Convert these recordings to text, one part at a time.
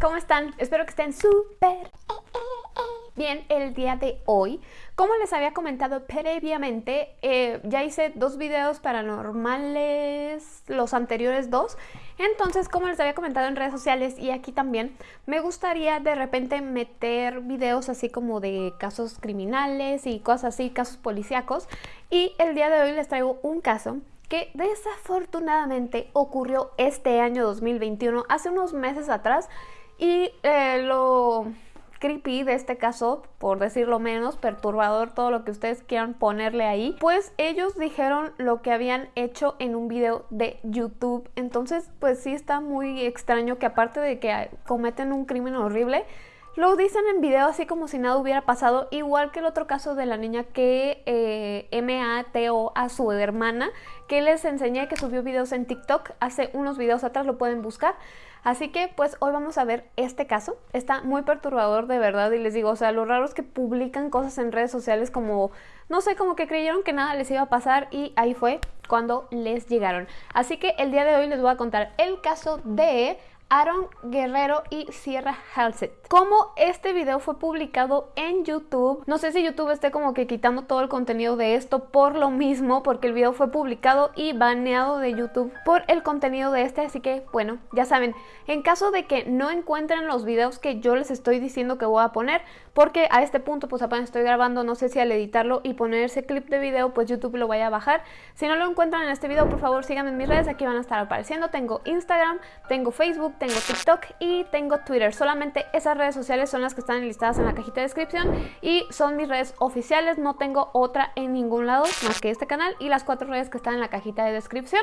¿cómo están? Espero que estén súper bien el día de hoy. Como les había comentado previamente, eh, ya hice dos videos paranormales, los anteriores dos. Entonces, como les había comentado en redes sociales y aquí también, me gustaría de repente meter videos así como de casos criminales y cosas así, casos policíacos. Y el día de hoy les traigo un caso que desafortunadamente ocurrió este año 2021, hace unos meses atrás, y eh, lo creepy de este caso, por decirlo menos, perturbador, todo lo que ustedes quieran ponerle ahí, pues ellos dijeron lo que habían hecho en un video de YouTube. Entonces, pues sí está muy extraño que aparte de que cometen un crimen horrible, lo dicen en video así como si nada hubiera pasado, igual que el otro caso de la niña que eh, a su hermana, que les enseñé que subió videos en TikTok, hace unos videos atrás lo pueden buscar. Así que pues hoy vamos a ver este caso, está muy perturbador de verdad y les digo, o sea, lo raro es que publican cosas en redes sociales como, no sé, como que creyeron que nada les iba a pasar y ahí fue cuando les llegaron. Así que el día de hoy les voy a contar el caso de Aaron Guerrero y Sierra Halsett. Como este video fue publicado en YouTube, no sé si YouTube esté como que quitando todo el contenido de esto por lo mismo, porque el video fue publicado y baneado de YouTube por el contenido de este, así que bueno, ya saben, en caso de que no encuentren los videos que yo les estoy diciendo que voy a poner, porque a este punto pues apenas estoy grabando, no sé si al editarlo y poner ese clip de video pues YouTube lo vaya a bajar. Si no lo encuentran en este video, por favor síganme en mis redes, aquí van a estar apareciendo. Tengo Instagram, tengo Facebook, tengo TikTok y tengo Twitter. Solamente esas redes sociales son las que están listadas en la cajita de descripción y son mis redes oficiales, no tengo otra en ningún lado más que este canal y las cuatro redes que están en la cajita de descripción.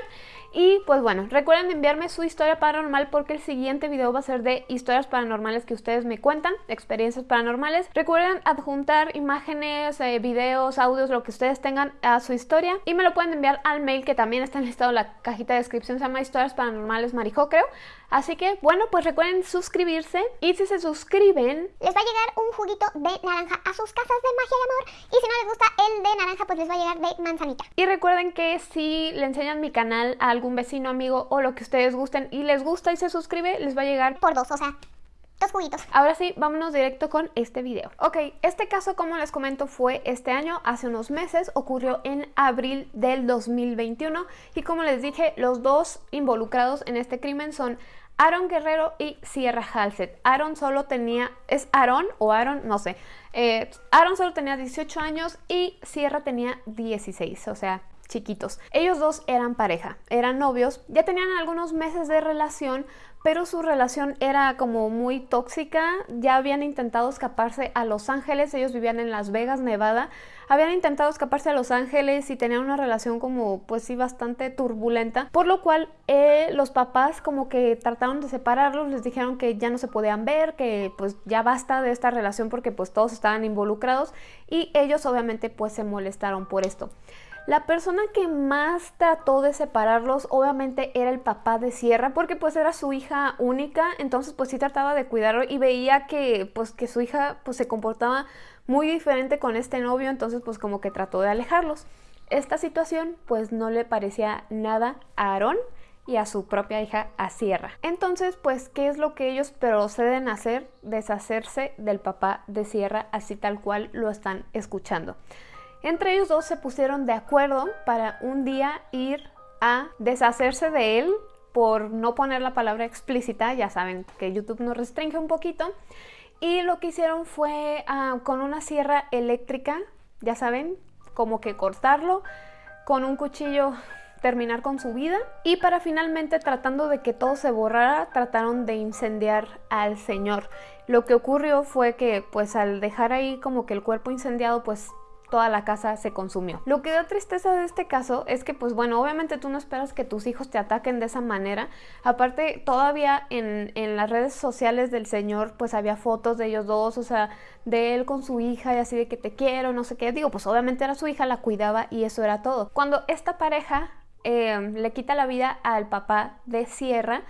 Y pues bueno, recuerden enviarme su historia paranormal porque el siguiente video va a ser de historias paranormales que ustedes me cuentan, experiencias paranormales Recuerden adjuntar imágenes, eh, videos, audios, lo que ustedes tengan a su historia y me lo pueden enviar al mail que también está enlistado en la cajita de descripción, se llama Historias Paranormales Marijo, creo. Así que, bueno, pues recuerden suscribirse y si se suscriben... Les va a llegar un juguito de naranja a sus casas de magia y amor y si no les gusta el de naranja, pues les va a llegar de manzanita. Y recuerden que si le enseñan mi canal a algún vecino, amigo o lo que ustedes gusten y les gusta y se suscribe, les va a llegar... Por dos, o sea, dos juguitos. Ahora sí, vámonos directo con este video. Ok, este caso, como les comento, fue este año, hace unos meses, ocurrió en abril del 2021 y como les dije, los dos involucrados en este crimen son Aaron Guerrero y Sierra Halsett. Aaron solo tenía, ¿es Aaron o Aaron? No sé. Eh, Aaron solo tenía 18 años y Sierra tenía 16, o sea, chiquitos. Ellos dos eran pareja, eran novios, ya tenían algunos meses de relación, pero su relación era como muy tóxica, ya habían intentado escaparse a Los Ángeles, ellos vivían en Las Vegas, Nevada, habían intentado escaparse a Los Ángeles y tenían una relación como pues sí bastante turbulenta, por lo cual eh, los papás como que trataron de separarlos, les dijeron que ya no se podían ver, que pues ya basta de esta relación porque pues todos estaban involucrados y ellos obviamente pues se molestaron por esto. La persona que más trató de separarlos obviamente era el papá de Sierra porque pues era su hija única, entonces pues sí trataba de cuidarlo y veía que pues que su hija pues se comportaba muy diferente con este novio, entonces pues como que trató de alejarlos. Esta situación pues no le parecía nada a Aarón y a su propia hija a Sierra. Entonces, pues, ¿qué es lo que ellos proceden a hacer? Deshacerse del papá de Sierra, así tal cual lo están escuchando. Entre ellos dos se pusieron de acuerdo para un día ir a deshacerse de él por no poner la palabra explícita, ya saben que YouTube nos restringe un poquito, y lo que hicieron fue ah, con una sierra eléctrica, ya saben, como que cortarlo, con un cuchillo terminar con su vida. Y para finalmente tratando de que todo se borrara trataron de incendiar al señor. Lo que ocurrió fue que pues al dejar ahí como que el cuerpo incendiado pues toda la casa se consumió. Lo que da tristeza de este caso es que, pues bueno, obviamente tú no esperas que tus hijos te ataquen de esa manera. Aparte, todavía en, las redes sociales del señor, pues había fotos de ellos dos, o sea, de él con su hija y así de que te quiero, no sé qué. Digo, pues obviamente era su hija, la cuidaba y eso era todo. Cuando esta pareja eh, le quita la vida al papá de Sierra,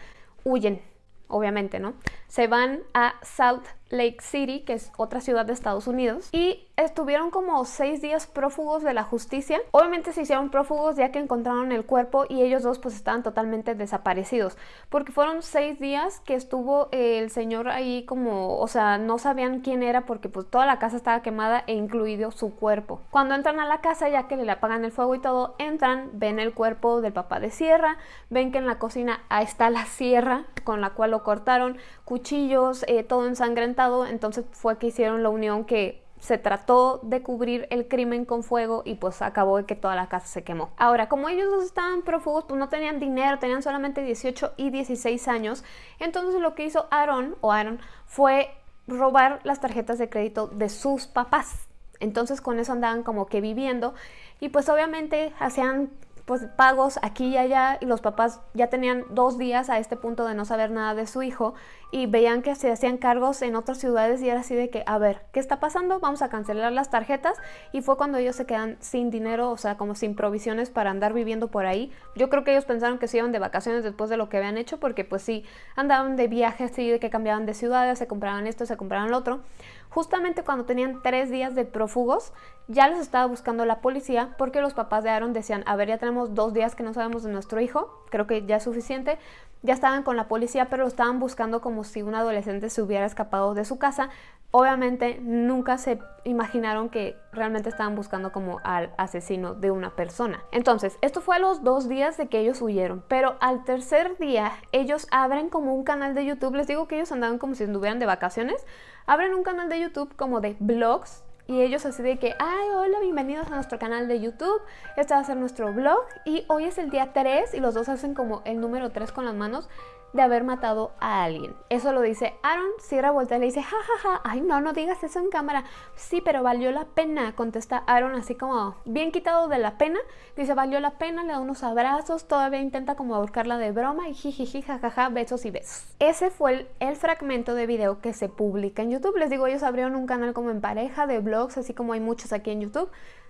huyen obviamente, ¿no? Se van a Salt Lake City, que es otra ciudad de Estados Unidos, y estuvieron como seis días prófugos de la justicia. Obviamente se hicieron prófugos ya que encontraron el cuerpo y ellos dos pues estaban totalmente desaparecidos, porque fueron seis días que estuvo el señor ahí como, o sea, no sabían quién era porque pues toda la casa estaba quemada e incluido su cuerpo. Cuando entran a la casa, ya que le apagan el fuego y todo, entran, ven el cuerpo del papá de Sierra, ven que en la cocina ahí está la sierra con la cual lo cortaron, cuchillos, eh, todo ensangrentado, entonces fue que hicieron la unión que se trató de cubrir el crimen con fuego y pues acabó de que toda la casa se quemó. Ahora, como ellos dos estaban prófugos, pues no tenían dinero, tenían solamente 18 y 16 años, entonces lo que hizo Aaron o Aaron fue robar las tarjetas de crédito de sus papás. Entonces con eso andaban como que viviendo y pues obviamente hacían pues pagos aquí y allá y los papás ya tenían dos días a este punto de no saber nada de su hijo y veían que se hacían cargos en otras ciudades y era así de que, a ver, ¿qué está pasando? Vamos a cancelar las tarjetas y fue cuando ellos se quedan sin dinero, o sea, como sin provisiones para andar viviendo por ahí. Yo creo que ellos pensaron que se iban de vacaciones después de lo que habían hecho porque pues sí, andaban de viajes, sí, de que cambiaban de ciudades, se compraban esto, se compraban lo otro. Justamente cuando tenían tres días de prófugos, ya les estaba buscando la policía porque los papás de Aaron decían, a ver, ya tenemos dos días que no sabemos de nuestro hijo, creo que ya es suficiente. Ya estaban con la policía, pero lo estaban buscando como si un adolescente se hubiera escapado de su casa. Obviamente nunca se imaginaron que realmente estaban buscando como al asesino de una persona. Entonces, esto fue a los dos días de que ellos huyeron, pero al tercer día ellos abren como un canal de YouTube. Les digo que ellos andaban como si estuvieran de vacaciones. Abren un canal de YouTube como de vlogs y ellos así de que, ay, hola, bienvenidos a nuestro canal de YouTube, este va a ser nuestro vlog y hoy es el día 3 y los dos hacen como el número 3 con las manos de haber matado a alguien. Eso lo dice Aaron, Sierra voltea y le dice, jajaja, ay no, no digas eso en cámara. Sí, pero valió la pena, contesta Aaron así como bien quitado de la pena. Dice, valió la pena, le da unos abrazos, todavía intenta como ahorcarla de broma y jijiji, jajaja, besos y besos. Ese fue el, fragmento de video que se publica en YouTube. Les digo, ellos abrieron un canal como en pareja de así como hay muchos aquí en YouTube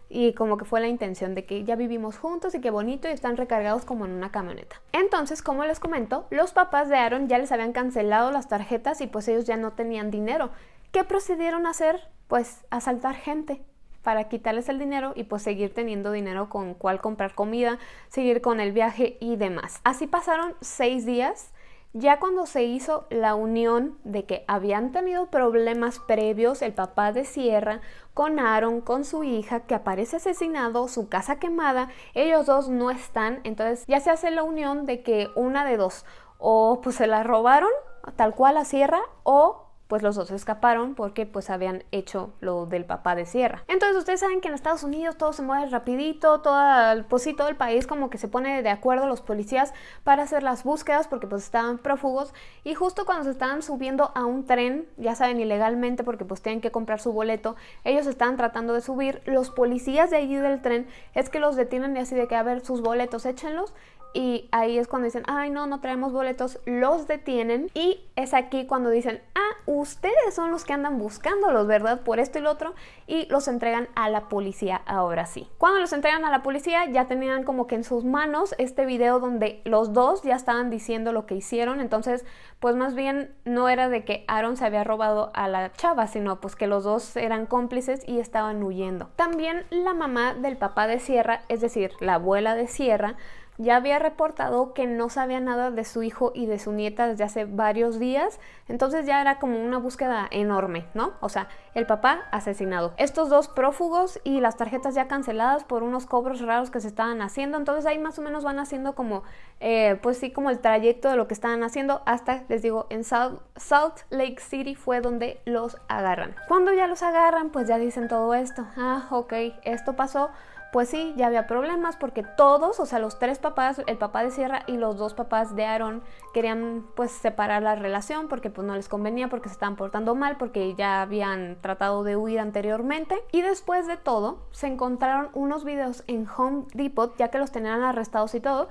y como que fue la intención de que ya vivimos juntos y qué bonito y están recargados como en una camioneta. Entonces, como les comento, los papás de Aaron ya les habían cancelado las tarjetas y pues ellos ya no tenían dinero. ¿Qué procedieron a hacer? Pues asaltar gente para quitarles el dinero y pues seguir teniendo dinero con cual comprar comida, seguir con el viaje y demás. Así pasaron seis días ya cuando se hizo la unión de que habían tenido problemas previos el papá de Sierra con Aaron, con su hija, que aparece asesinado, su casa quemada, ellos dos no están, entonces ya se hace la unión de que una de dos, o pues se la robaron tal cual a Sierra, o pues los dos escaparon porque pues habían hecho lo del papá de Sierra. Entonces ustedes saben que en Estados Unidos todo se mueve rapidito, todo, pues sí, todo el país como que se pone de acuerdo los policías para hacer las búsquedas porque pues estaban prófugos. Y justo cuando se estaban subiendo a un tren, ya saben, ilegalmente porque pues tienen que comprar su boleto, ellos estaban tratando de subir, los policías de allí del tren es que los detienen y así de que a ver sus boletos, échenlos y ahí es cuando dicen, ay no, no traemos boletos, los detienen y es aquí cuando dicen, ah, ustedes son los que andan buscándolos, ¿verdad? Por esto y lo otro y los entregan a la policía ahora sí. Cuando los entregan a la policía ya tenían como que en sus manos este video donde los dos ya estaban diciendo lo que hicieron, entonces pues más bien no era de que Aaron se había robado a la chava, sino pues que los dos eran cómplices y estaban huyendo. También la mamá del papá de Sierra, es decir, la abuela de Sierra, ya había reportado que no sabía nada de su hijo y de su nieta desde hace varios días, entonces ya era como una búsqueda enorme, ¿no? O sea, el papá asesinado. Estos dos prófugos y las tarjetas ya canceladas por unos cobros raros que se estaban haciendo, entonces ahí más o menos van haciendo como, eh, pues sí, como el trayecto de lo que estaban haciendo hasta, les digo, en Salt, Salt Lake City fue donde los agarran. Cuando ya los agarran, pues ya dicen todo esto, ah, ok, esto pasó, pues sí, ya había problemas porque todos, o sea, los tres papás, el papá de Sierra y los dos papás de Aaron querían pues separar la relación porque pues no les convenía, porque se estaban portando mal, porque ya habían tratado de huir anteriormente. Y después de todo, se encontraron unos videos en Home Depot, ya que los tenían arrestados y todo,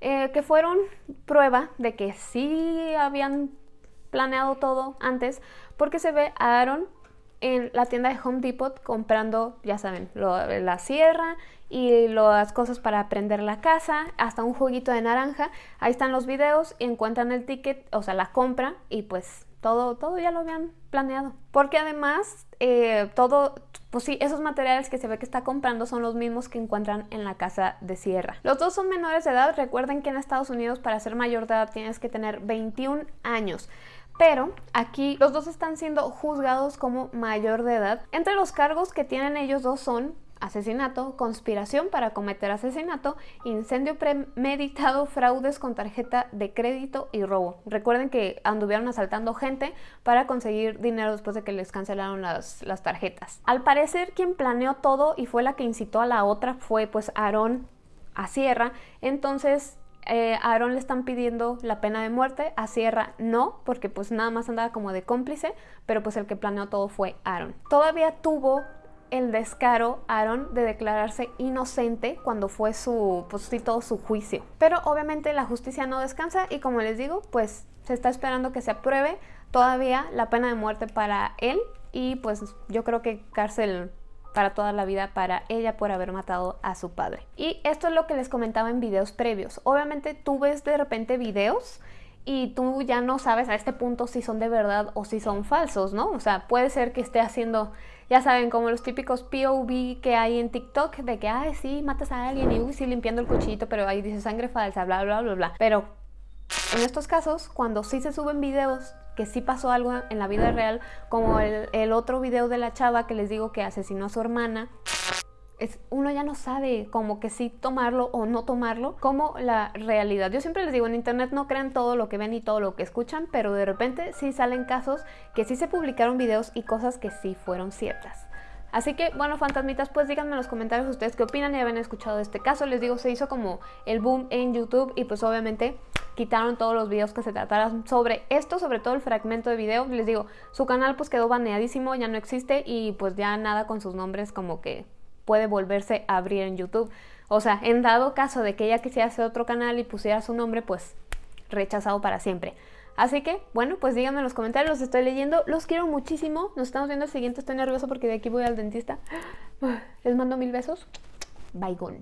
eh, que fueron prueba de que sí habían planeado todo antes, porque se ve a Aaron en la tienda de Home Depot comprando, ya saben, la sierra y las cosas para prender la casa, hasta un juguito de naranja. Ahí están los videos, encuentran el ticket, o sea, la compra y pues todo, todo ya lo habían planeado. Porque además, eh, todo, pues sí, esos materiales que se ve que está comprando son los mismos que encuentran en la casa de Sierra. Los dos son menores de edad. Recuerden que en Estados Unidos para ser mayor de edad tienes que tener 21 años. Pero aquí los dos están siendo juzgados como mayor de edad. Entre los cargos que tienen ellos dos son asesinato, conspiración para cometer asesinato, incendio premeditado, fraudes con tarjeta de crédito y robo. Recuerden que anduvieron asaltando gente para conseguir dinero después de que les cancelaron las, las tarjetas. Al parecer quien planeó todo y fue la que incitó a la otra fue pues Aarón a Sierra, entonces eh, a Aaron le están pidiendo la pena de muerte, a Sierra no, porque pues nada más andaba como de cómplice, pero pues el que planeó todo fue Aaron. Todavía tuvo el descaro Aaron de declararse inocente cuando fue su, pues sí, todo su juicio. Pero obviamente la justicia no descansa y como les digo, pues se está esperando que se apruebe todavía la pena de muerte para él y pues yo creo que cárcel para toda la vida para ella por haber matado a su padre. Y esto es lo que les comentaba en videos previos. Obviamente tú ves de repente videos y tú ya no sabes a este punto si son de verdad o si son falsos, ¿no? O sea, puede ser que esté haciendo, ya saben, como los típicos POV que hay en TikTok, de que, ay, sí, matas a alguien y, uy, sí, limpiando el cuchillito, pero ahí dice sangre falsa, bla, bla, bla, bla. Pero en estos casos, cuando sí se suben videos que sí pasó algo en la vida real, como el, otro video de la chava que les digo que asesinó a su hermana, es, uno ya no sabe como que sí tomarlo o no tomarlo como la realidad. Yo siempre les digo, en internet no crean todo lo que ven y todo lo que escuchan, pero de repente sí salen casos que sí se publicaron videos y cosas que sí fueron ciertas. Así que, bueno, fantasmitas, pues díganme en los comentarios ustedes qué opinan y habían escuchado de este caso. Les digo, se hizo como el boom en YouTube y pues obviamente quitaron todos los videos que se trataran sobre esto, sobre todo el fragmento de video. Les digo, su canal pues quedó baneadísimo, ya no existe y pues ya nada con sus nombres como que puede volverse a abrir en YouTube. O sea, en dado caso de que ella quisiera hacer otro canal y pusiera su nombre, pues rechazado para siempre. Así que, bueno, pues díganme en los comentarios, los estoy leyendo. Los quiero muchísimo. Nos estamos viendo el siguiente. Estoy nerviosa porque de aquí voy al dentista. Les mando mil besos. Bye, gone.